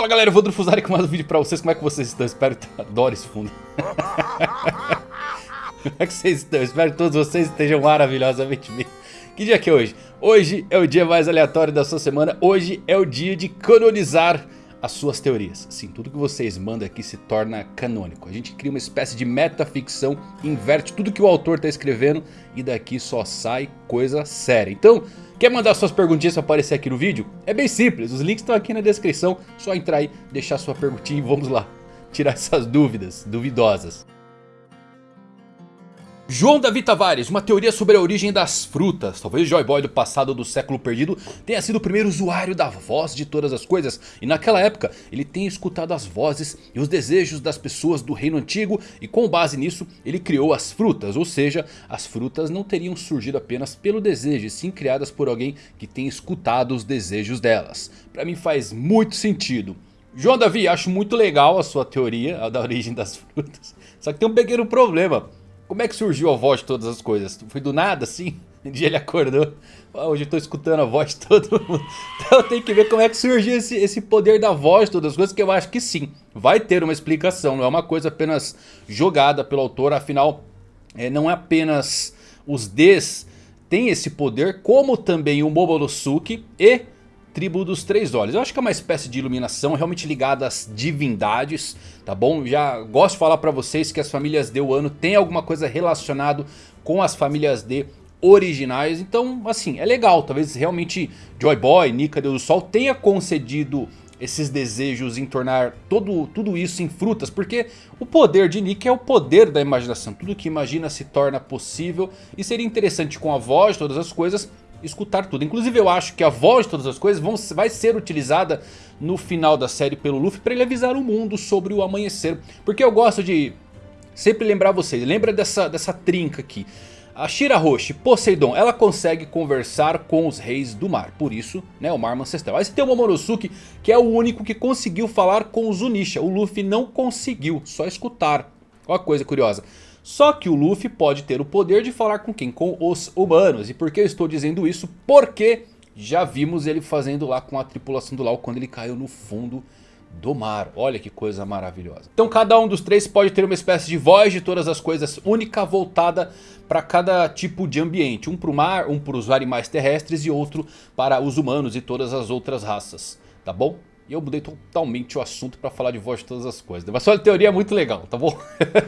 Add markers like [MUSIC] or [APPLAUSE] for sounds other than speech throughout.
Fala galera, eu vou Drufuzari com mais um vídeo pra vocês, como é que vocês estão? Espero que adoro esse fundo [LAUGHS] Como é que vocês estão? Espero que todos vocês estejam maravilhosamente bem Que dia que é hoje? Hoje é o dia mais aleatório da sua semana Hoje é o dia de canonizar as suas teorias. Sim, tudo que vocês mandam aqui se torna canônico. A gente cria uma espécie de metaficção, inverte tudo que o autor está escrevendo e daqui só sai coisa séria. Então, quer mandar suas perguntinhas para aparecer aqui no vídeo? É bem simples, os links estão aqui na descrição. Só entrar aí, deixar sua perguntinha e vamos lá tirar essas dúvidas duvidosas. João Davi Tavares, uma teoria sobre a origem das frutas. Talvez Joy Boy do passado do século perdido tenha sido o primeiro usuário da voz de todas as coisas. E naquela época ele tenha escutado as vozes e os desejos das pessoas do reino antigo. E com base nisso ele criou as frutas. Ou seja, as frutas não teriam surgido apenas pelo desejo. E sim criadas por alguém que tenha escutado os desejos delas. Pra mim faz muito sentido. João Davi, acho muito legal a sua teoria a da origem das frutas. Só que tem um pequeno problema. Como é que surgiu a voz de todas as coisas? Foi do nada assim? [LAUGHS] Um dia ele acordou. Oh, hoje eu tô escutando a voz de todo mundo. [LAUGHS] Então tem que ver como é que surgiu esse, esse poder da voz de todas as coisas. Que eu acho que sim. Vai ter uma explicação. Não é uma coisa apenas jogada pelo autor. Afinal, é, não é apenas os Ds tem esse poder. Como também o Momonosuke e tribo dos três olhos. Eu acho que é uma espécie de iluminação realmente ligada às divindades, tá bom? Já gosto de falar pra vocês que as famílias D Wano tem alguma coisa relacionado com as famílias D originais. Então, assim, é legal. Talvez realmente Joy Boy, Nika Deus do Sol tenha concedido esses desejos em tornar todo, tudo isso em frutas. Porque o poder de Nika é o poder da imaginação. Tudo que imagina se torna possível. E seria interessante com a voz, todas as coisas escutar tudo. Inclusive eu acho que a voz de todas as coisas vão, vai ser utilizada no final da série pelo Luffy para ele avisar o mundo sobre o amanhecer. Porque eu gosto de sempre lembrar vocês, lembra dessa, dessa trinca aqui. A Shirahoshi, Poseidon, ela consegue conversar com os reis do mar. Por isso, né, o mar ancestral. Aí você tem o Momonosuke, que é o único que conseguiu falar com os Zunisha. O Luffy não conseguiu, só escutar. Olha a coisa curiosa. Só que o Luffy pode ter o poder de falar com quem? Com os humanos. E por que eu estou dizendo isso? Porque já vimos ele fazendo lá com a tripulação do Lau quando ele caiu no fundo do mar. Olha que coisa maravilhosa. Então cada um dos três pode ter uma espécie de voz de todas as coisas única voltada para cada tipo de ambiente. Um para o mar, um para os animais terrestres e outro para os humanos e todas as outras raças. Tá bom? E eu mudei totalmente o assunto para falar de voz de todas as coisas. Mas só a teoria é muito legal, tá bom?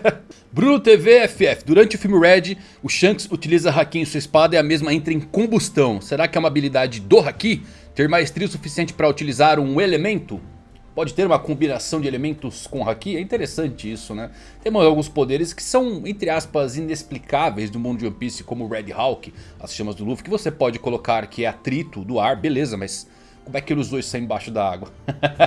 [LAUGHS] Bruno TV FF. Durante o filme Red, o Shanks utiliza Haki em sua espada e a mesma entra em combustão. Será que é uma habilidade do Haki? Ter maestria suficiente para utilizar um elemento? Pode ter uma combinação de elementos com Haki? É interessante isso, né? Temos alguns poderes que são, entre aspas, inexplicáveis do mundo de One Piece, como o Red Hawk, as chamas do Luffy, que você pode colocar que é atrito do ar, beleza, mas como é que ele usou isso aí embaixo da água?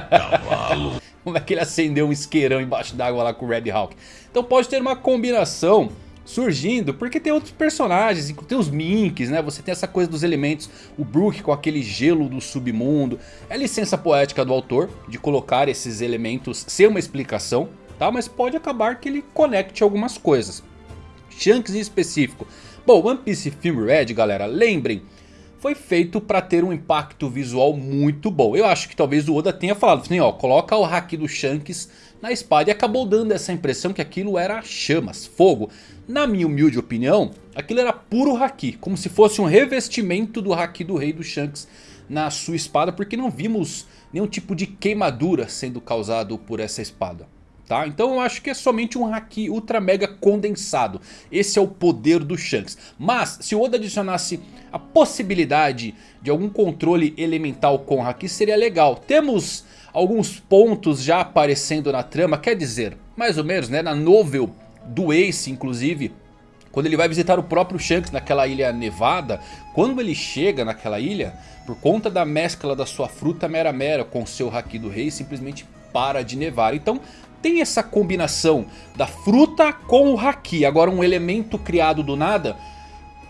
Cavalo. [LAUGHS] Como é que ele acendeu um isqueirão embaixo d'água lá com o Red Hawk? Então pode ter uma combinação surgindo, porque tem outros personagens, tem os Minks, né? Você tem essa coisa dos elementos, o Brook com aquele gelo do submundo. É licença poética do autor de colocar esses elementos sem uma explicação, tá? Mas pode acabar que ele conecte algumas coisas. Shanks em específico. Bom, One Piece Film Red, galera, lembrem foi feito para ter um impacto visual muito bom. Eu acho que talvez o Oda tenha falado assim, ó, coloca o Haki do Shanks na espada e acabou dando essa impressão que aquilo era chamas, fogo. Na minha humilde opinião, aquilo era puro Haki, como se fosse um revestimento do Haki do Rei do Shanks na sua espada, porque não vimos nenhum tipo de queimadura sendo causado por essa espada. Tá? Então eu acho que é somente um Haki Ultra Mega condensado. Esse é o poder do Shanks. Mas se o Oda adicionasse a possibilidade de algum controle elemental com Haki seria legal. Temos alguns pontos já aparecendo na trama, quer dizer, mais ou menos né, na novel do Ace inclusive. Quando ele vai visitar o próprio Shanks naquela ilha nevada, quando ele chega naquela ilha, por conta da mescla da sua fruta mera mera com o seu Haki do Rei, simplesmente para de nevar. Então tem essa combinação da fruta com o Haki. Agora um elemento criado do nada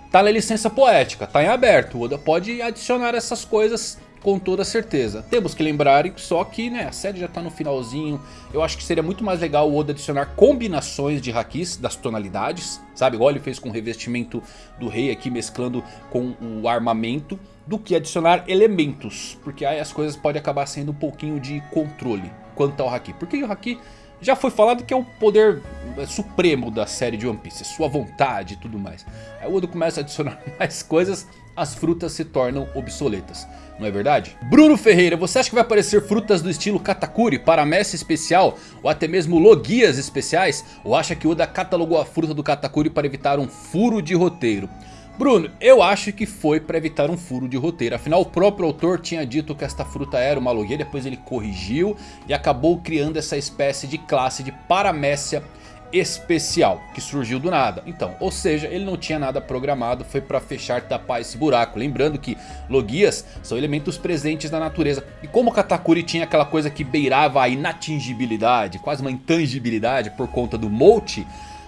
tá na licença poética, tá em aberto. O Oda pode adicionar essas coisas com toda certeza. Temos que lembrar só que né, a série já está no finalzinho. Eu acho que seria muito mais legal o Oda adicionar combinações de hakis das tonalidades. Sabe, igual ele fez com o revestimento do rei aqui mesclando com o armamento. Do que adicionar elementos. Porque aí as coisas podem acabar sendo um pouquinho de controle quanto ao haki. Porque o haki já foi falado que é o poder é, supremo da série de One Piece. É sua vontade e tudo mais. Aí o Oda começa a adicionar [LAUGHS] mais coisas as frutas se tornam obsoletas. Não é verdade? Bruno Ferreira, você acha que vai aparecer frutas do estilo Katakuri, Paramecia especial ou até mesmo Logias especiais? Ou acha que Oda catalogou a fruta do Katakuri para evitar um furo de roteiro? Bruno, eu acho que foi para evitar um furo de roteiro. Afinal, o próprio autor tinha dito que esta fruta era uma logia. Depois ele corrigiu e acabou criando essa espécie de classe de Paramécia especial que surgiu do nada. Então, ou seja, ele não tinha nada programado, foi para fechar tapar esse buraco. Lembrando que logias são elementos presentes na natureza. E como Katakuri tinha aquela coisa que beirava a inatingibilidade, quase uma intangibilidade por conta do Molt,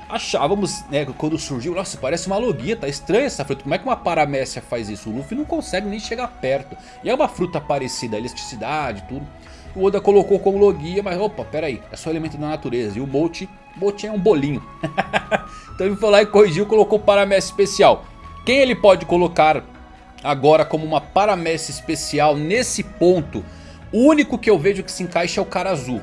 achávamos, né, quando surgiu, nossa, parece uma logia, tá estranha essa fruta, como é que uma paramécia faz isso? O Luffy não consegue nem chegar perto. E é uma fruta parecida, elasticidade, tudo. O Oda colocou como logia, mas opa, pera aí, é só elemento da natureza. E o Molt, Molt é um bolinho. [LAUGHS] então ele foi lá e corrigiu, colocou paramécia especial. Quem ele pode colocar agora como uma paramécia especial nesse ponto? O único que eu vejo que se encaixa é o cara azul.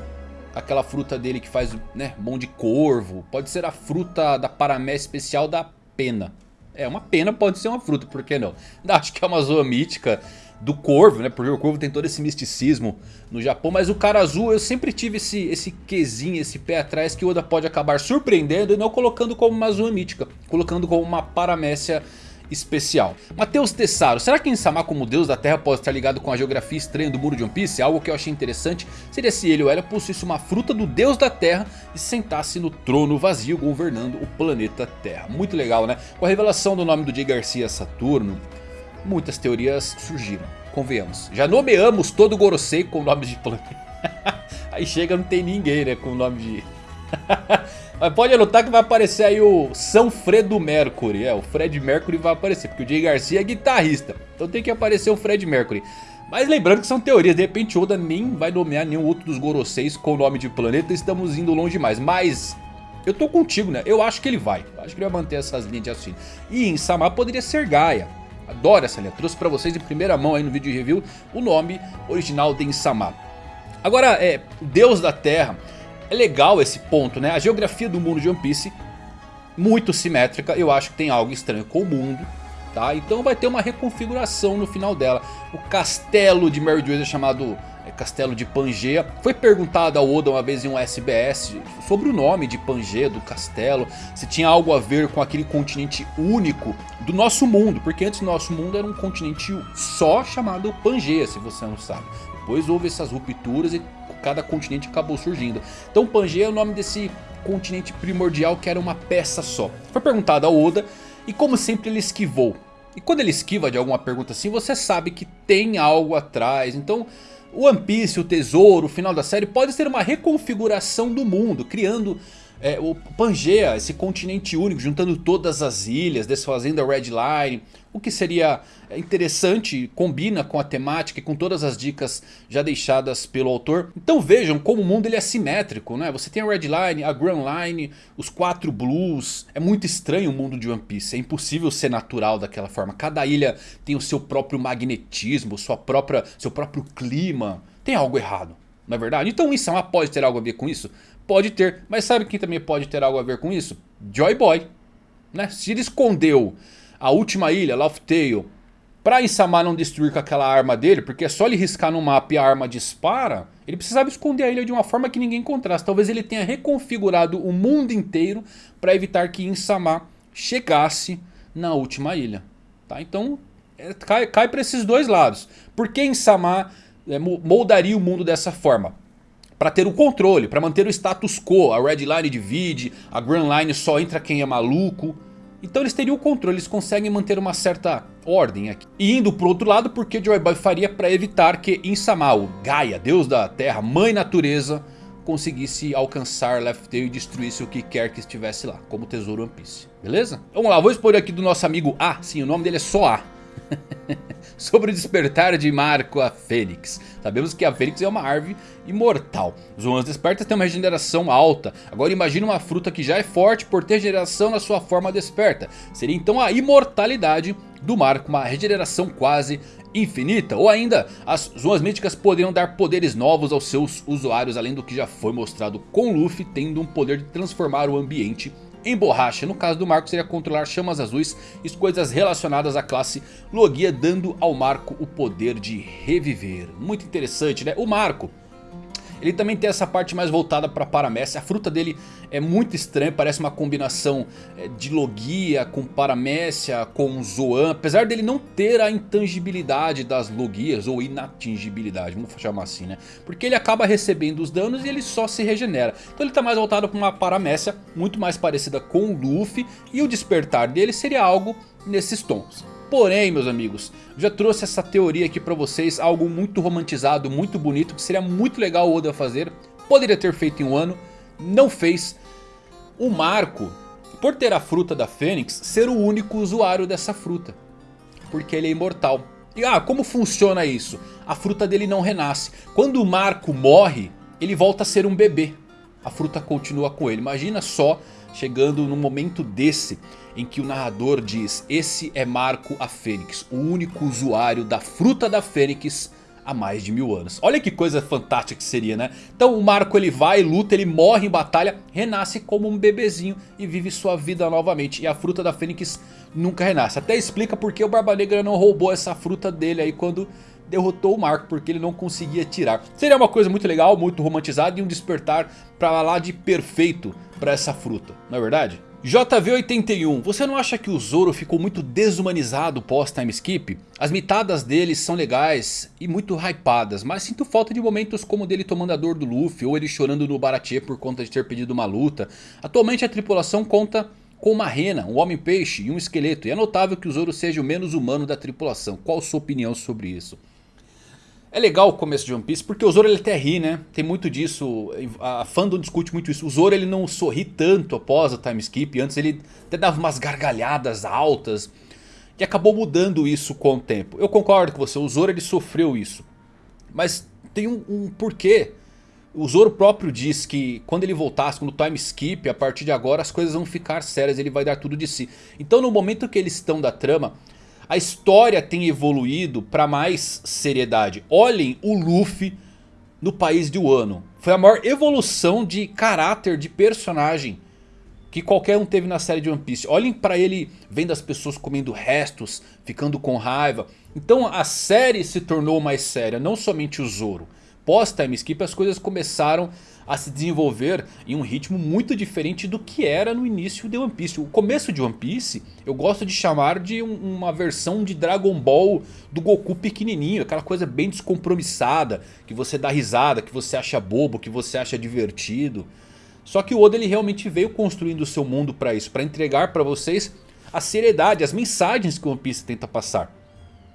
Aquela fruta dele que faz né, mão de corvo. Pode ser a fruta da paramécia especial da pena. É, uma pena pode ser uma fruta, por que não? [LAUGHS] Acho que é uma zoa mítica do Corvo, né? Porque o Corvo tem todo esse misticismo no Japão. Mas o cara azul eu sempre tive esse, esse quesinho, esse pé atrás que o Oda pode acabar surpreendendo e não colocando como uma Azua mítica. Colocando como uma paramécia especial. Matheus Tessaro, será que Insama como deus da terra pode estar ligado com a geografia estranha do muro de One Piece? Algo que eu achei interessante seria se ele ou ela possuísse uma fruta do deus da terra e se sentasse no trono vazio governando o planeta Terra. Muito legal né? Com a revelação do nome do Jay Garcia Saturno, muitas teorias surgiram, convenhamos. Já nomeamos todo Gorosei com o nome de planeta. [LAUGHS] aí chega não tem ninguém né, com o nome de... [LAUGHS] Mas pode anotar que vai aparecer aí o São Fredo Mercury. É, o Fred Mercury vai aparecer, porque o Jay Garcia é guitarrista. Então tem que aparecer o Fred Mercury. Mas lembrando que são teorias, de repente Oda nem vai nomear nenhum outro dos Goroseis com o nome de planeta. Estamos indo longe demais, mas... Eu tô contigo, né? Eu acho que ele vai. Eu acho que ele vai manter essas linhas de raciocínio. E em Samar poderia ser Gaia. Adoro essa linha. Trouxe pra vocês em primeira mão aí no vídeo de review o nome original de Insama. Agora, é, Deus da Terra. É legal esse ponto, né? A geografia do mundo de One Piece, muito simétrica. Eu acho que tem algo estranho com o mundo. Tá? Então vai ter uma reconfiguração no final dela. O castelo de Mary Joyce é chamado é, Castelo de Pangeia. Foi perguntado ao Oda uma vez em um SBS sobre o nome de Pangeia, do castelo. Se tinha algo a ver com aquele continente único do nosso mundo. Porque antes o nosso mundo era um continente só chamado Pangeia, se você não sabe. Depois houve essas rupturas e cada continente acabou surgindo. Então Pangeia é o nome desse continente primordial que era uma peça só. Foi perguntado ao Oda e como sempre ele esquivou. E quando ele esquiva de alguma pergunta assim, você sabe que tem algo atrás. Então o One Piece, o tesouro, o final da série pode ser uma reconfiguração do mundo, criando é, o Pangaea, esse continente único, juntando todas as ilhas, desfazendo a Red Line. O que seria interessante, combina com a temática e com todas as dicas já deixadas pelo autor. Então vejam como o mundo ele é simétrico, né? Você tem a Red Line, a Grand Line, os quatro Blues. É muito estranho o mundo de One Piece, é impossível ser natural daquela forma. Cada ilha tem o seu próprio magnetismo, sua própria, seu próprio clima. Tem algo errado, não é verdade? Então isso pode ter algo a ver com isso? Pode ter, mas sabe quem também pode ter algo a ver com isso? Joy Boy. Né? Se ele escondeu a última ilha, Laugh Tale, pra Insama não destruir com aquela arma dele, porque é só ele riscar no mapa e a arma dispara, ele precisava esconder a ilha de uma forma que ninguém encontrasse. Talvez ele tenha reconfigurado o mundo inteiro para evitar que Insama chegasse na última ilha. Tá? Então é, cai, cai para esses dois lados. Por que Insama é, moldaria o mundo dessa forma? Para ter o controle, para manter o status quo. A Red Line divide, a Grand Line só entra quem é maluco. Então eles teriam o controle, eles conseguem manter uma certa ordem aqui. E indo pro outro lado, porque Joy Boy faria para evitar que Insama, o Gaia, deus da terra, mãe natureza, conseguisse alcançar Left Tail e destruísse o que quer que estivesse lá, como tesouro One Piece. Beleza? Vamos lá, vou expor aqui do nosso amigo A, sim, o nome dele é só A. [LAUGHS] sobre o despertar de Marco a Fênix. Sabemos que a Fênix é uma árvore imortal. Zonas despertas têm uma regeneração alta. Agora imagine uma fruta que já é forte por ter regeneração na sua forma desperta. Seria então a imortalidade do Marco, uma regeneração quase infinita. Ou ainda, as zonas míticas poderiam dar poderes novos aos seus usuários. Além do que já foi mostrado com Luffy tendo um poder de transformar o ambiente em borracha. No caso do Marco seria controlar chamas azuis e coisas relacionadas à classe Logia. Dando ao Marco o poder de reviver. Muito interessante né? O Marco ele também tem essa parte mais voltada para Paramécia. A fruta dele é muito estranha, parece uma combinação é, de Logia com Paramécia, com Zoan. Apesar dele não ter a intangibilidade das Logias ou inatingibilidade, vamos chamar assim né. Porque ele acaba recebendo os danos e ele só se regenera. Então ele está mais voltado para uma Paramécia muito mais parecida com o Luffy. E o despertar dele seria algo nesses tons. Porém, meus amigos, já trouxe essa teoria aqui pra vocês, algo muito romantizado, muito bonito, que seria muito legal o Oda fazer. Poderia ter feito em um ano, não fez. O Marco, por ter a fruta da Fênix, ser o único usuário dessa fruta. Porque ele é imortal. E ah, como funciona isso? A fruta dele não renasce. Quando o Marco morre, ele volta a ser um bebê. A fruta continua com ele. Imagina só chegando no momento desse em que o narrador diz Esse é Marco a Fênix, o único usuário da fruta da Fênix há mais de mil anos. Olha que coisa fantástica que seria, né? Então o Marco ele vai, luta, ele morre em batalha, renasce como um bebezinho e vive sua vida novamente. E a fruta da Fênix nunca renasce. Até explica porque o Barba Negra não roubou essa fruta dele aí quando derrotou o Marco porque ele não conseguia tirar. Seria uma coisa muito legal, muito romantizada e um despertar pra lá de perfeito pra essa fruta, não é verdade? JV81, você não acha que o Zoro ficou muito desumanizado pós time skip? As mitadas dele são legais e muito hypadas, mas sinto falta de momentos como dele tomando a dor do Luffy ou ele chorando no Baratie por conta de ter pedido uma luta. Atualmente a tripulação conta com uma rena, um homem-peixe e um esqueleto e é notável que o Zoro seja o menos humano da tripulação. Qual sua opinião sobre isso? É legal o começo de One Piece porque o Zoro ele até ri, né? Tem muito disso, a fandom discute muito isso. O Zoro ele não sorri tanto após o time skip, antes ele até dava umas gargalhadas altas. E acabou mudando isso com o tempo. Eu concordo com você, o Zoro ele sofreu isso. Mas tem um, um porquê. O Zoro próprio diz que quando ele voltasse, quando o time skip, a partir de agora as coisas vão ficar sérias, ele vai dar tudo de si. Então no momento que eles estão da trama a história tem evoluído para mais seriedade. Olhem o Luffy no país de Wano. Foi a maior evolução de caráter, de personagem que qualquer um teve na série de One Piece. Olhem para ele vendo as pessoas comendo restos, ficando com raiva. Então a série se tornou mais séria, não somente o Zoro. Pós time skip as coisas começaram a se desenvolver em um ritmo muito diferente do que era no início de One Piece. O começo de One Piece eu gosto de chamar de um, uma versão de Dragon Ball do Goku pequenininho. Aquela coisa bem descompromissada, que você dá risada, que você acha bobo, que você acha divertido. Só que o Oda ele realmente veio construindo o seu mundo para isso, para entregar para vocês a seriedade, as mensagens que One Piece tenta passar.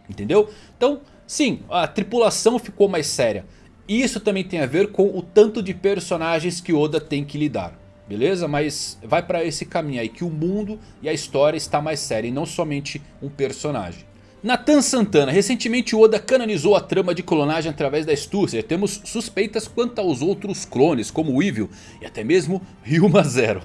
Entendeu? Então, sim, a tripulação ficou mais séria. Isso também tem a ver com o tanto de personagens que Oda tem que lidar. Beleza? Mas vai para esse caminho aí que o mundo e a história está mais séria e não somente um personagem. Nathan Santana, recentemente Oda canonizou a trama de clonagem através da astúcia. Temos suspeitas quanto aos outros clones, como Evil e até mesmo Ryuma Zero.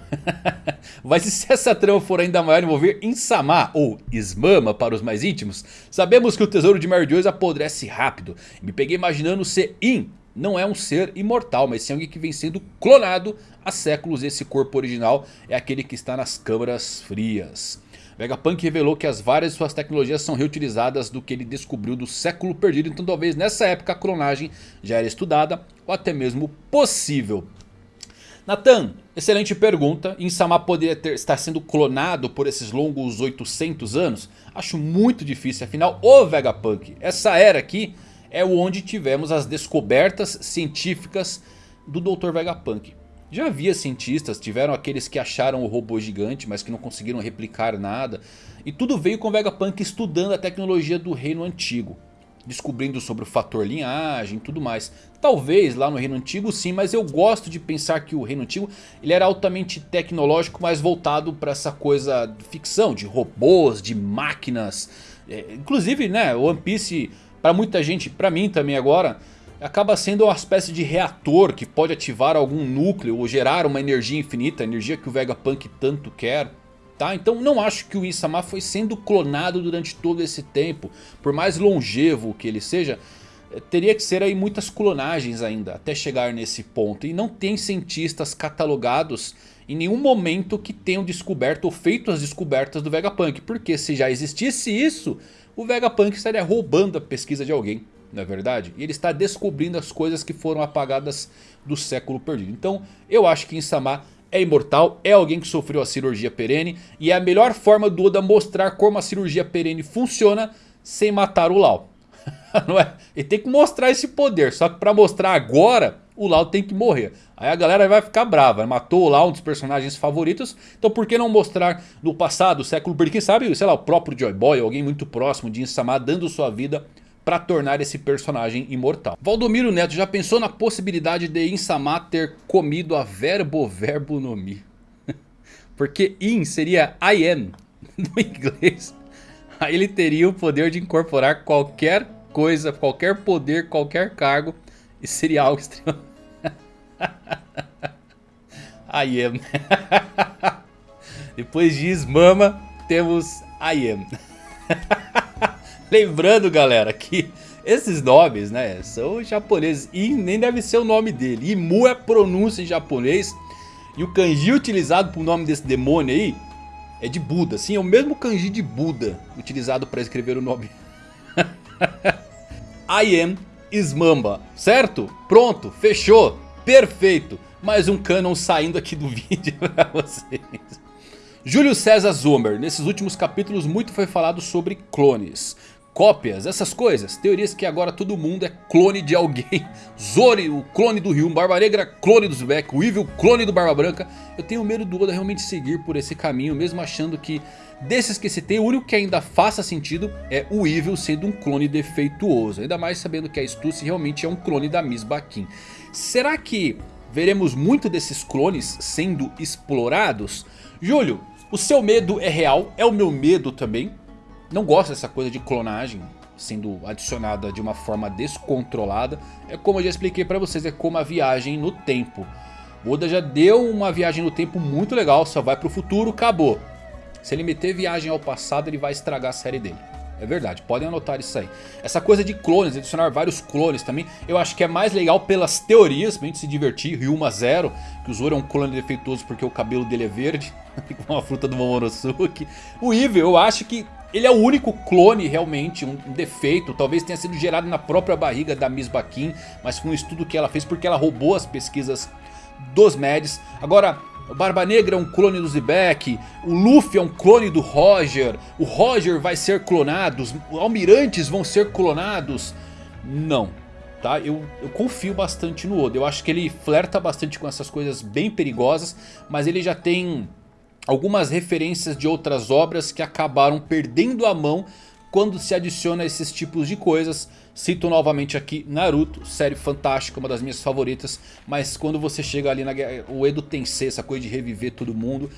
[LAUGHS] Mas e se essa trama for ainda maior envolver Insama ou Ismama para os mais íntimos? Sabemos que o tesouro de Mary Joyce apodrece rápido. Me peguei imaginando se In não é um ser imortal, mas sim alguém que vem sendo clonado há séculos. Esse corpo original é aquele que está nas câmaras frias. Vegapunk revelou que as várias suas tecnologias são reutilizadas do que ele descobriu do século perdido. Então talvez nessa época a clonagem já era estudada ou até mesmo possível. Nathan, excelente pergunta. Insama poderia ter, estar sendo clonado por esses longos 800 anos? Acho muito difícil, afinal o Vegapunk, essa era aqui é onde tivemos as descobertas científicas do Dr. Vegapunk. Já havia cientistas, tiveram aqueles que acharam o robô gigante, mas que não conseguiram replicar nada. E tudo veio com Vegapunk estudando a tecnologia do reino antigo. Descobrindo sobre o fator linhagem e tudo mais. Talvez lá no reino antigo sim, mas eu gosto de pensar que o reino antigo ele era altamente tecnológico, mas voltado para essa coisa de ficção, de robôs, de máquinas É, inclusive, né, One Piece, pra muita gente, pra mim também agora, acaba sendo uma espécie de reator que pode ativar algum núcleo ou gerar uma energia infinita, a energia que o Vegapunk tanto quer. Tá? Então não acho que o Insama foi sendo clonado durante todo esse tempo. Por mais longevo que ele seja, eh, teria que ser aí muitas clonagens ainda até chegar nesse ponto. E não tem cientistas catalogados em nenhum momento que tenham descoberto ou feito as descobertas do Vegapunk. Porque se já existisse isso, o Vegapunk estaria roubando a pesquisa de alguém. Não é verdade? E ele está descobrindo as coisas que foram apagadas do século perdido. Então eu acho que Insama é imortal, é alguém que sofreu a cirurgia perene. E é a melhor forma do Oda mostrar como a cirurgia perene funciona sem matar o Lau. [LAUGHS] Não é? Ele tem que mostrar esse poder, só que para mostrar agora, o Lau tem que morrer. Aí a galera vai ficar brava, matou o Lau, um dos personagens favoritos, então por que não mostrar no passado, século quem sabe, sei lá, o próprio Joy Boy, alguém muito próximo de Insama dando sua vida para tornar esse personagem imortal. Valdomiro Neto já pensou na possibilidade de Insama ter comido a verbo verbo no mi? [LAUGHS] Porque in seria I am [LAUGHS] no inglês. Aí ele teria o poder de incorporar qualquer coisa, qualquer poder, qualquer cargo. E seria algo extremo. [LAUGHS] I am. Depois de Ismama, temos I am. Lembrando, galera, que esses nomes, né, são japoneses. E nem deve ser o nome dele. Imu é pronúncia em japonês. E o kanji utilizado para o nome desse demônio aí é de Buda. Sim, é o mesmo kanji de Buda utilizado para escrever o nome. [LAUGHS] I am Ismamba, certo? Pronto, fechou, perfeito. Mais um canon saindo aqui do [LAUGHS] vídeo para vocês. Júlio César Zomer, nesses últimos capítulos muito foi falado sobre clones cópias, essas coisas. Teorias que agora todo mundo é clone de alguém. [LAUGHS] Zori, o clone do Ryum, Barba Negra, clone do Zubek, o Evil, clone do Barba Branca. Eu tenho medo do Oda realmente seguir por esse caminho, mesmo achando que desses que citei, o único que ainda faça sentido é o Evil sendo um clone defeituoso. Ainda mais sabendo que a Stussy realmente é um clone da Miss Baquin. Será que veremos muito desses clones sendo explorados? Júlio, o seu medo é real, é o meu medo também não gosto dessa coisa de clonagem sendo adicionada de uma forma descontrolada. É como eu já expliquei pra vocês, é como a viagem no tempo. O Oda já deu uma viagem no tempo muito legal, só vai pro futuro, acabou. Se ele meter viagem ao passado, ele vai estragar a série dele. É verdade, podem anotar isso aí. Essa coisa de clones, adicionar vários clones também, eu acho que é mais legal pelas teorias, pra gente se divertir. Ryuma Zero, que o Zoro é um clone defeituoso porque o cabelo dele é verde, [LAUGHS] com a fruta do Momonosuke. O Evil, eu acho que ele é o único clone realmente, um defeito, talvez tenha sido gerado na própria barriga da Miss Baquin, mas foi um estudo que ela fez porque ela roubou as pesquisas dos Mads. Agora, o Barba Negra é um clone do Zebek, o Luffy é um clone do Roger, o Roger vai ser clonado, os almirantes vão ser clonados. Não, tá? Eu, eu confio bastante no Oda, eu acho que ele flerta bastante com essas coisas bem perigosas, mas ele já tem algumas referências de outras obras que acabaram perdendo a mão quando se adiciona esses tipos de coisas. Cito novamente aqui Naruto, série fantástica, uma das minhas favoritas. Mas quando você chega ali na o Edo Tensei, essa coisa de reviver todo mundo.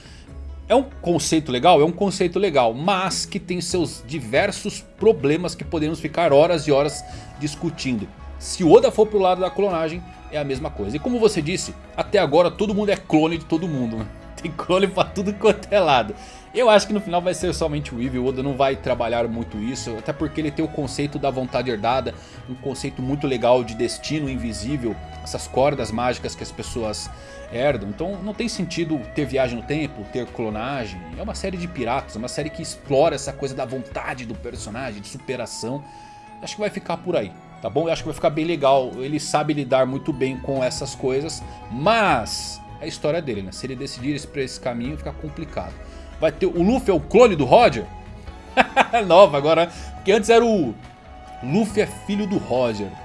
É um conceito legal? É um conceito legal, mas que tem seus diversos problemas que podemos ficar horas e horas discutindo. Se o Oda for pro lado da clonagem, é a mesma coisa. E como você disse, até agora todo mundo é clone de todo mundo, né? [LAUGHS] Tem clone pra tudo quanto é lado. Eu acho que no final vai ser somente o Eevee, o Oda não vai trabalhar muito isso, até porque ele tem o conceito da vontade herdada, um conceito muito legal de destino invisível, essas cordas mágicas que as pessoas herdam, então não tem sentido ter viagem no tempo, ter clonagem, é uma série de piratas, é uma série que explora essa coisa da vontade do personagem, de superação, acho que vai ficar por aí. Tá bom? Eu acho que vai ficar bem legal. Ele sabe lidar muito bem com essas coisas. Mas é a história dele, né? Se ele decidir ir pra esse caminho, fica complicado. Vai ter o Luffy é o clone do Roger? [LAUGHS] Nova agora, porque antes era o Luffy é filho do Roger. Né?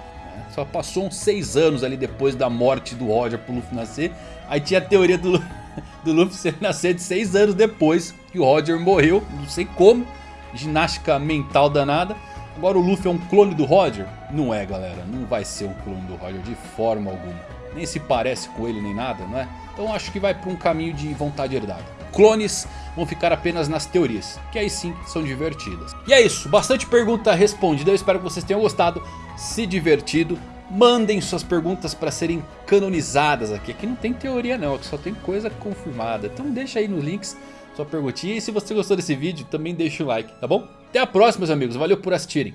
Só passou uns 6 anos ali depois da morte do Roger pro Luffy nascer. Aí tinha a teoria do, [LAUGHS] do Luffy nascer de 6 anos depois que o Roger morreu, não sei como. Ginástica mental danada. Agora o Luffy é um clone do Roger? Não é galera, não vai ser um clone do Roger de forma alguma nem se parece com ele nem nada, não é? Então acho que vai para um caminho de vontade herdada. Clones vão ficar apenas nas teorias, que aí sim são divertidas. E é isso, bastante pergunta respondida, eu espero que vocês tenham gostado, se divertido. Mandem suas perguntas para serem canonizadas aqui. Aqui não tem teoria não, aqui só tem coisa confirmada. Então deixa aí nos links sua perguntinha. E se você gostou desse vídeo, também deixa o like, tá bom? Até a próxima, meus amigos. Valeu por assistirem.